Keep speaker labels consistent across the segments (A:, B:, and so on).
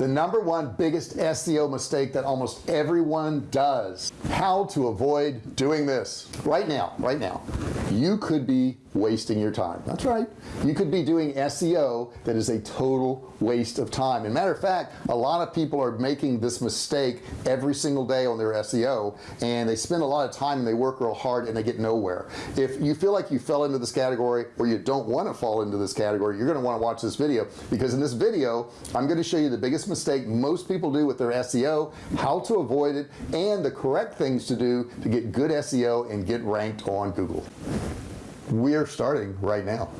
A: the number one biggest SEO mistake that almost everyone does. How to avoid doing this. Right now right now you could be wasting your time. That's right. You could be doing SEO that is a total waste of time. And matter of fact a lot of people are making this mistake every single day on their SEO and they spend a lot of time and they work real hard and they get nowhere. If you feel like you fell into this category or you don't want to fall into this category you're going to want to watch this video because in this video I'm going to show you the biggest mistake most people do with their SEO how to avoid it and the correct things to do to get good SEO and get ranked on Google. We're starting right now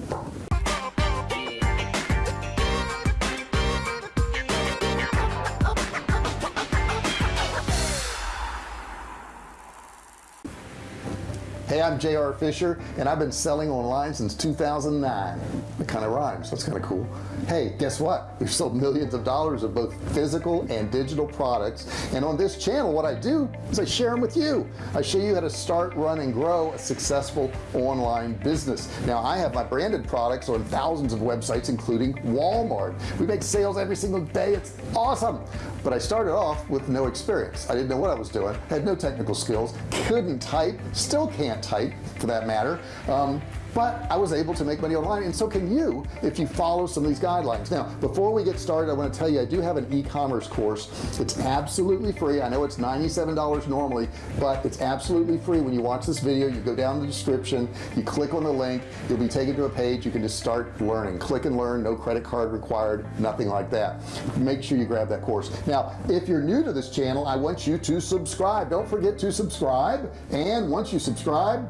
A: I'm JR Fisher and I've been selling online since 2009 it kind of rhymes that's kind of cool. Hey guess what? We've sold millions of dollars of both physical and digital products and on this channel what I do is I share them with you. I show you how to start run and grow a successful online business. Now I have my branded products on thousands of websites including Walmart. We make sales every single day. It's awesome but I started off with no experience. I didn't know what I was doing had no technical skills couldn't type still can't type for that matter. Um, but I was able to make money online and so can you if you follow some of these guidelines. Now before we get started I want to tell you I do have an e-commerce course. It's absolutely free. I know it's $97 normally but it's absolutely free. When you watch this video you go down the description you click on the link you'll be taken to a page. You can just start learning. Click and learn no credit card required nothing like that. Make sure you grab that course. Now if you're new to this channel I want you to subscribe. Don't forget to subscribe and once you subscribe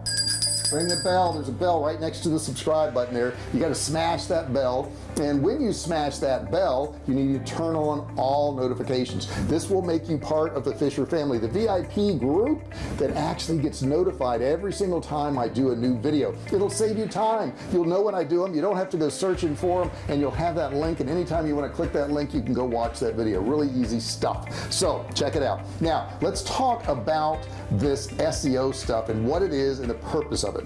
A: ring the bell. There's a bell right next to the subscribe button there. You got to smash that bell. And when you smash that bell you need to turn on all notifications. This will make you part of the Fisher family the VIP group that actually gets notified every single time I do a new video. It'll save you time. You'll know when I do them you don't have to go searching for them and you'll have that link. And anytime you want to click that link you can go watch that video. Really easy stuff. So check it out. Now let's talk about this SEO stuff and what it is and the purpose of it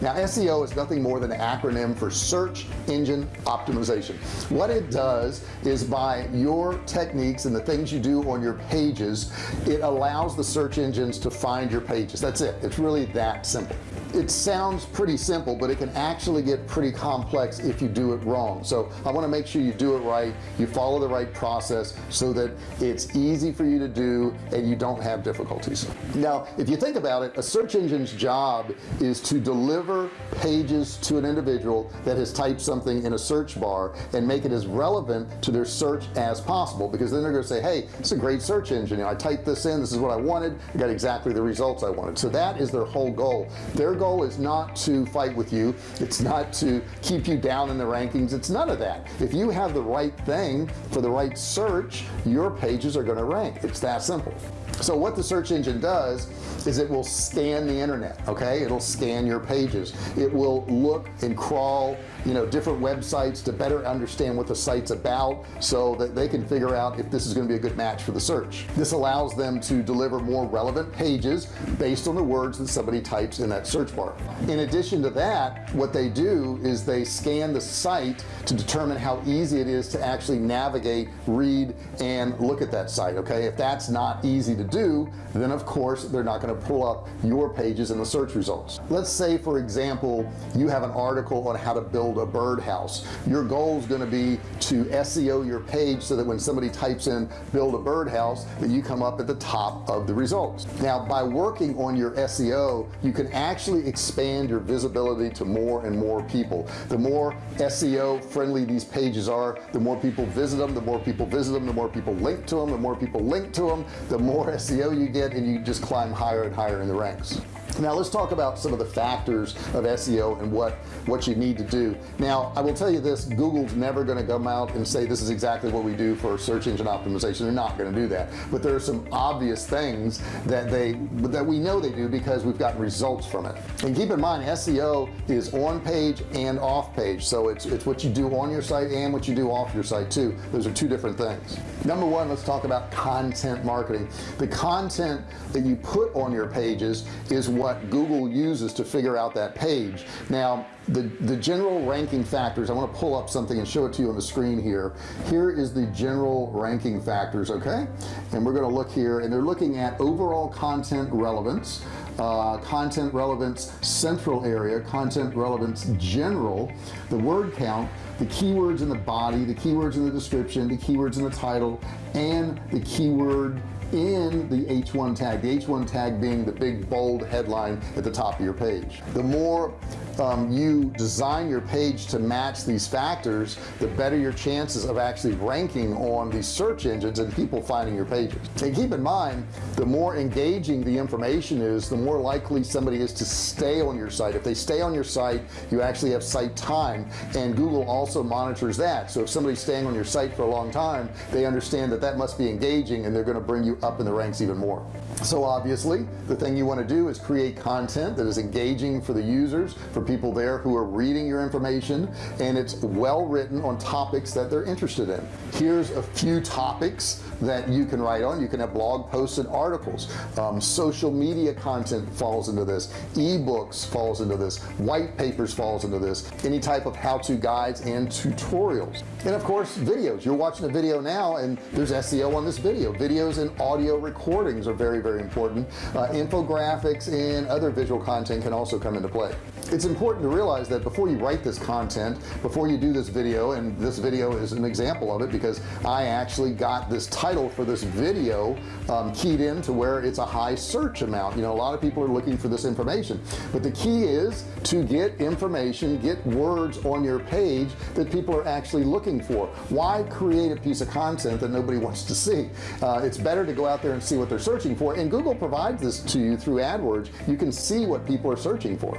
A: now SEO is nothing more than an acronym for search engine optimization. What it does is by your techniques and the things you do on your pages it allows the search engines to find your pages. That's it. It's really that simple it sounds pretty simple but it can actually get pretty complex if you do it wrong. So I want to make sure you do it right you follow the right process so that it's easy for you to do and you don't have difficulties. Now if you think about it a search engine's job is to deliver pages to an individual that has typed something in a search bar and make it as relevant to their search as possible because then they're going to say hey it's a great search engine. I typed this in this is what I wanted. I got exactly the results I wanted. So that is their whole goal. Their goal is not to fight with you. It's not to keep you down in the rankings. It's none of that. If you have the right thing for the right search your pages are going to rank. It's that simple. So what the search engine does is it will scan the internet okay? It'll scan your pages. It will look and crawl you know different websites to better understand what the site's about so that they can figure out if this is going to be a good match for the search. This allows them to deliver more relevant pages based on the words that somebody types in that search bar. In addition to that what they do is they scan the site to determine how easy it is to actually navigate read and look at that site okay? If that's not easy to do then of course they're not going to pull up your pages in the search results. Let's say for example you have an article on how to build a birdhouse. Your goal is going to be to SEO your page so that when somebody types in build a birdhouse that you come up at the top of the results. Now by working on your SEO you can actually expand your visibility to more and more people. The more SEO friendly these pages are the more people visit them the more people visit them the more people link to them the more people link to them the more SEO you get and you just climb higher and higher in the ranks now let's talk about some of the factors of SEO and what what you need to do. Now I will tell you this Google's never going to come out and say this is exactly what we do for search engine optimization. They're not going to do that. But there are some obvious things that they that we know they do because we've gotten results from it. And keep in mind SEO is on page and off page. So it's it's what you do on your site and what you do off your site too. Those are two different things. Number one let's talk about content marketing. The content that you put on your pages is what Google uses to figure out that page. Now the the general ranking factors I want to pull up something and show it to you on the screen here. Here is the general ranking factors okay? And we're going to look here and they're looking at overall content relevance uh, content relevance central area content relevance general the word count the keywords in the body the keywords in the description the keywords in the title and the keyword in the h1 tag the h1 tag being the big bold headline at the top of your page. The more um, you design your page to match these factors the better your chances of actually ranking on these search engines and people finding your pages. And keep in mind the more engaging the information is the more likely somebody is to stay on your site. If they stay on your site you actually have site time. And Google also monitors that. So if somebody's staying on your site for a long time they understand that that must be engaging and they're going to bring you up in the ranks even more so obviously the thing you want to do is create content that is engaging for the users for people there who are reading your information and it's well written on topics that they're interested in. Here's a few topics that you can write on. You can have blog posts and articles. Um, social media content falls into this. Ebooks falls into this. White papers falls into this. Any type of how-to guides and tutorials. And of course videos. You're watching a video now and there's SEO on this video. Videos and audio recordings are very very important. Uh, infographics and other visual content can also come into play it's important to realize that before you write this content before you do this video and this video is an example of it because I actually got this title for this video um, keyed in to where it's a high search amount. You know a lot of people are looking for this information. But the key is to get information get words on your page that people are actually looking for. Why create a piece of content that nobody wants to see? Uh, it's better to go out there and see what they're searching for. And Google provides this to you through AdWords. You can see what people are searching for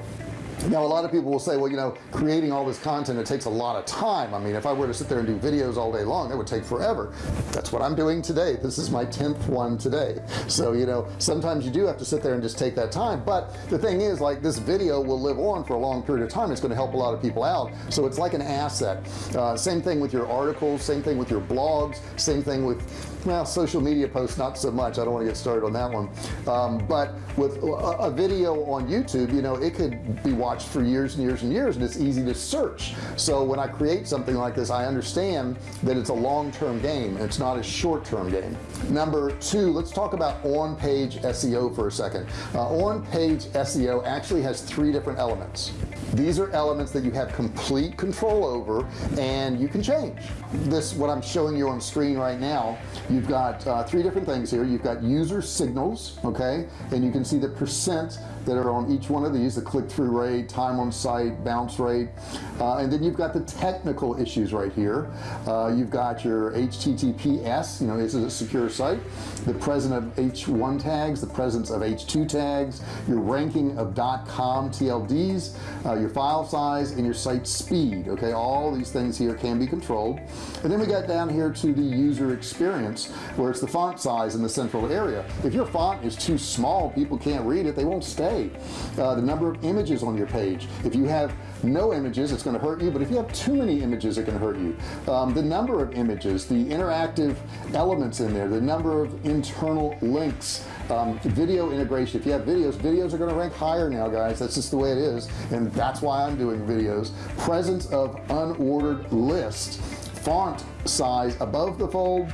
A: now a lot of people will say well you know creating all this content it takes a lot of time. I mean if I were to sit there and do videos all day long it would take forever. That's what I'm doing today. This is my 10th one today. So you know sometimes you do have to sit there and just take that time. But the thing is like this video will live on for a long period of time. It's going to help a lot of people out. So it's like an asset. Uh, same thing with your articles same thing with your blogs same thing with well social media posts not so much. I don't want to get started on that one. Um, but with a, a, video on YouTube you know it could be watched for years and years and years and it's easy to search. So when I create something like this I understand that it's a long-term game it's not a short-term game. Number two let's talk about on-page SEO for a second. Uh, on-page SEO actually has three different elements. These are elements that you have complete control over and you can change. This what I'm showing you on screen right now you've got uh, three different things here. You've got user signals okay? And you can see the percent that are on each one of these the click-through rate time on site bounce rate. Uh, and then you've got the technical issues right here. Uh, you've got your HTTPS you know is it a secure site. The presence of h1 tags the presence of h2 tags your ranking of .com TLDs uh, your file size and your site speed okay? All these things here can be controlled. And then we got down here to the user experience where it's the font size in the central area. If your font is too small people can't read it they won't stay uh, the number of images on your page. If you have no images it's going to hurt you but if you have too many images it can hurt you. Um, the number of images the interactive elements in there the number of internal links um, video integration. If you have videos videos are going to rank higher now guys. That's just the way it is and that's why I'm doing videos. Presence of unordered list font size above the fold.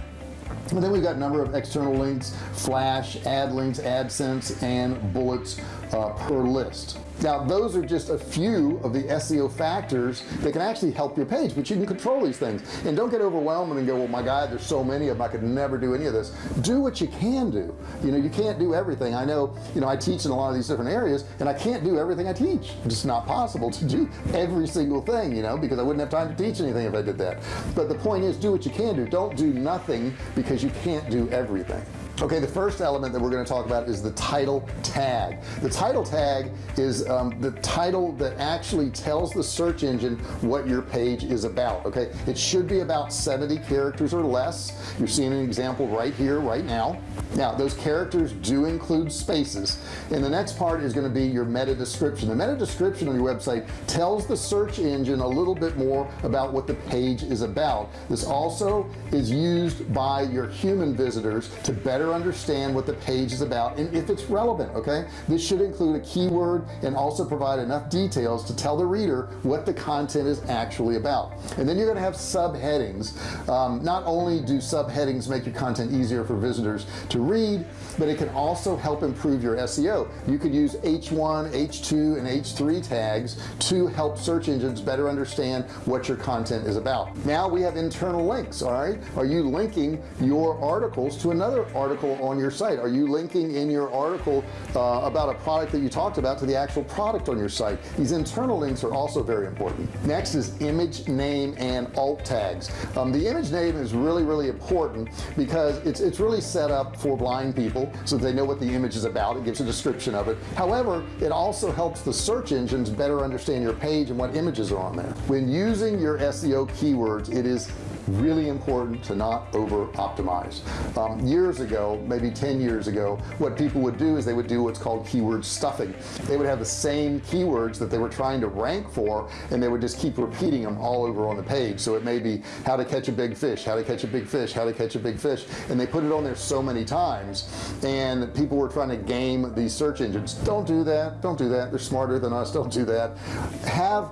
A: And then we've got a number of external links flash ad links AdSense and bullets uh, per list. Now those are just a few of the SEO factors that can actually help your page but you can control these things. And don't get overwhelmed and go well my god there's so many of them I could never do any of this. Do what you can do. You know you can't do everything. I know you know I teach in a lot of these different areas and I can't do everything I teach. It's just not possible to do every single thing you know because I wouldn't have time to teach anything if I did that. But the point is do what you can do. Don't do nothing because you can't do everything okay the first element that we're going to talk about is the title tag. The title tag is um, the title that actually tells the search engine what your page is about okay? It should be about 70 characters or less. You're seeing an example right here right now. Now those characters do include spaces. And the next part is going to be your meta description. The meta description on your website tells the search engine a little bit more about what the page is about. This also is used by your human visitors to better better understand what the page is about and if it's relevant okay? This should include a keyword and also provide enough details to tell the reader what the content is actually about. And then you're going to have subheadings. Um, not only do subheadings make your content easier for visitors to read but it can also help improve your SEO you could use h1 h2 and h3 tags to help search engines better understand what your content is about. Now we have internal links all right? Are you linking your articles to another article on your site. Are you linking in your article uh, about a product that you talked about to the actual product on your site? These internal links are also very important. Next is image name and alt tags. Um, the image name is really really important because it's it's really set up for blind people so they know what the image is about. It gives a description of it. However it also helps the search engines better understand your page and what images are on there. When using your SEO keywords it is really important to not over optimize um, years ago maybe 10 years ago what people would do is they would do what's called keyword stuffing. They would have the same keywords that they were trying to rank for and they would just keep repeating them all over on the page. So it may be how to catch a big fish how to catch a big fish how to catch a big fish and they put it on there so many times and people were trying to game these search engines. Don't do that don't do that. They're smarter than us don't do that. Have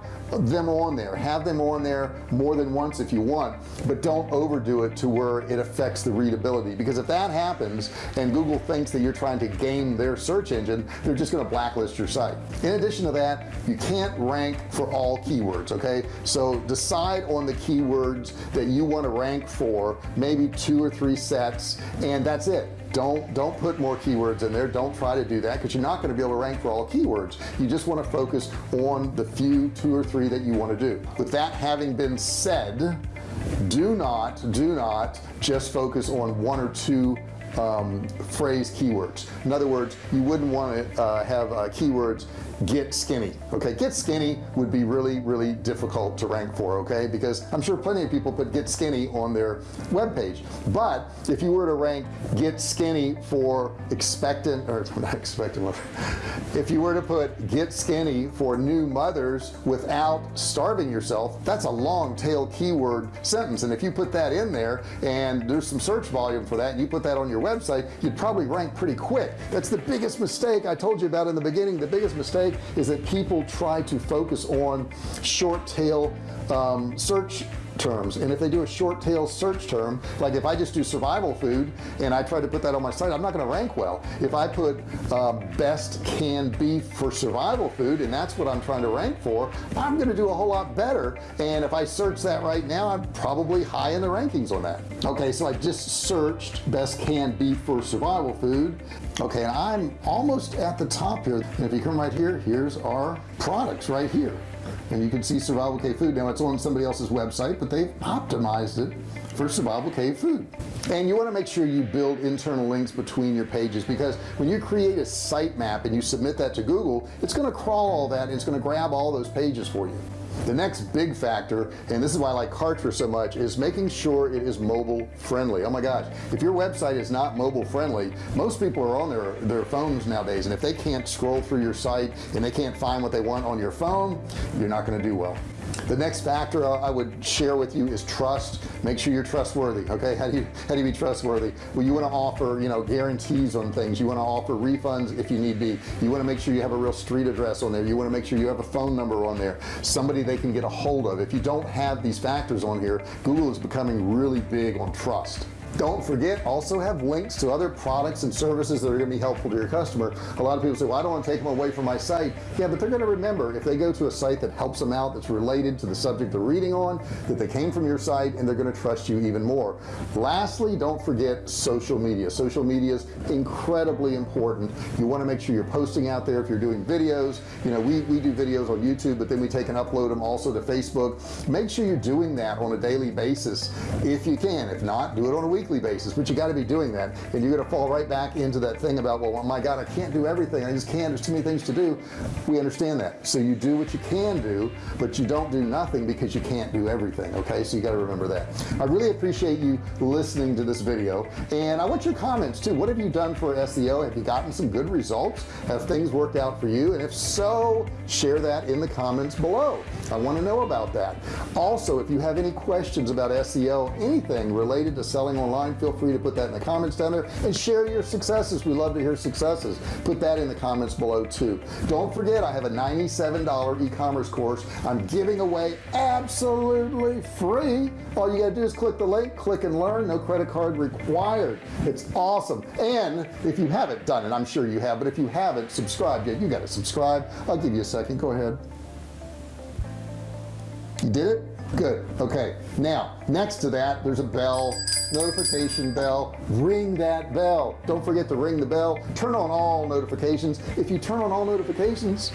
A: them on there. Have them on there more than once if you want but don't overdo it to where it affects the readability. Because if that happens and Google thinks that you're trying to game their search engine they're just going to blacklist your site. In addition to that you can't rank for all keywords okay? So decide on the keywords that you want to rank for maybe two or three sets and that's it. Don't don't put more keywords in there. Don't try to do that because you're not going to be able to rank for all keywords. You just want to focus on the few two or three that you want to do. With that having been said do not do not just focus on one or two um, phrase keywords. In other words you wouldn't want to uh, have uh, keywords get skinny okay? Get skinny would be really really difficult to rank for okay? Because I'm sure plenty of people put get skinny on their web page but if you were to rank get skinny for expectant or not expectant if you were to put get skinny for new mothers without starving yourself that's a long tail keyword sentence. And if you put that in there and there's some search volume for that and you put that on your website you'd probably rank pretty quick. That's the biggest mistake I told you about in the beginning. The biggest mistake is that people try to focus on short tail um, search terms. And if they do a short tail search term like if I just do survival food and I try to put that on my site I'm not going to rank well. If I put uh, best canned beef for survival food and that's what I'm trying to rank for I'm going to do a whole lot better. And if I search that right now I'm probably high in the rankings on that. Okay so I just searched best canned beef for survival food. Okay and I'm almost at the top here. And if you come right here here's our products right here and you can see survival cave food. Now it's on somebody else's website but they've optimized it for survival cave food. And you want to make sure you build internal links between your pages because when you create a sitemap and you submit that to Google it's going to crawl all that and it's going to grab all those pages for you the next big factor and this is why I like Kartra so much is making sure it is mobile friendly. Oh my gosh if your website is not mobile friendly most people are on their their phones nowadays and if they can't scroll through your site and they can't find what they want on your phone you're not going to do well the next factor I would share with you is trust. Make sure you're trustworthy okay? How do you how do you be trustworthy? Well you want to offer you know guarantees on things. You want to offer refunds if you need be. You want to make sure you have a real street address on there. You want to make sure you have a phone number on there. Somebody they can get a hold of. If you don't have these factors on here Google is becoming really big on trust don't forget also have links to other products and services that are going to be helpful to your customer. A lot of people say well I don't want to take them away from my site. Yeah but they're going to remember if they go to a site that helps them out that's related to the subject they're reading on that they came from your site and they're going to trust you even more. Lastly don't forget social media. Social media is incredibly important. You want to make sure you're posting out there if you're doing videos. You know we, we do videos on YouTube but then we take and upload them also to Facebook. Make sure you're doing that on a daily basis if you can. If not do it on a week weekly basis but you got to be doing that and you're to fall right back into that thing about well oh my god I can't do everything. I just can't. There's too many things to do. We understand that. So you do what you can do but you don't do nothing because you can't do everything okay? So you got to remember that. I really appreciate you listening to this video and I want your comments too. What have you done for SEO have you gotten some good results? Have things worked out for you? And if so share that in the comments below. I want to know about that. Also if you have any questions about SEO anything related to selling online online feel free to put that in the comments down there and share your successes. We love to hear successes. Put that in the comments below too. Don't forget I have a $97 e-commerce course I'm giving away absolutely free. All you gotta do is click the link click and learn. No credit card required. It's awesome. And if you haven't done it I'm sure you have but if you haven't subscribed yet you got to subscribe. I'll give you a second. Go ahead. You did it? Good. Okay. Now next to that there's a bell notification bell. Ring that bell. Don't forget to ring the bell. Turn on all notifications. If you turn on all notifications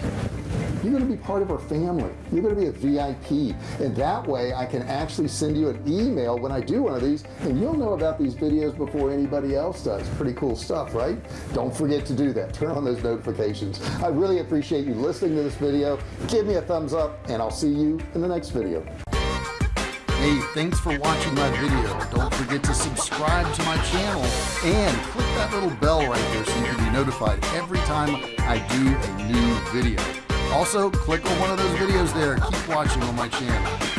A: you're going to be part of our family. You're going to be a VIP and that way I can actually send you an email when I do one of these and you'll know about these videos before anybody else does. Pretty cool stuff right? Don't forget to do that. Turn on those notifications. I really appreciate you listening to this video. Give me a thumbs up and I'll see you in the next video Hey, thanks for watching my video. Don't forget to subscribe to my channel and click that little bell right there so you can be notified every time I do a new video. Also, click on one of those videos there. Keep watching on my channel.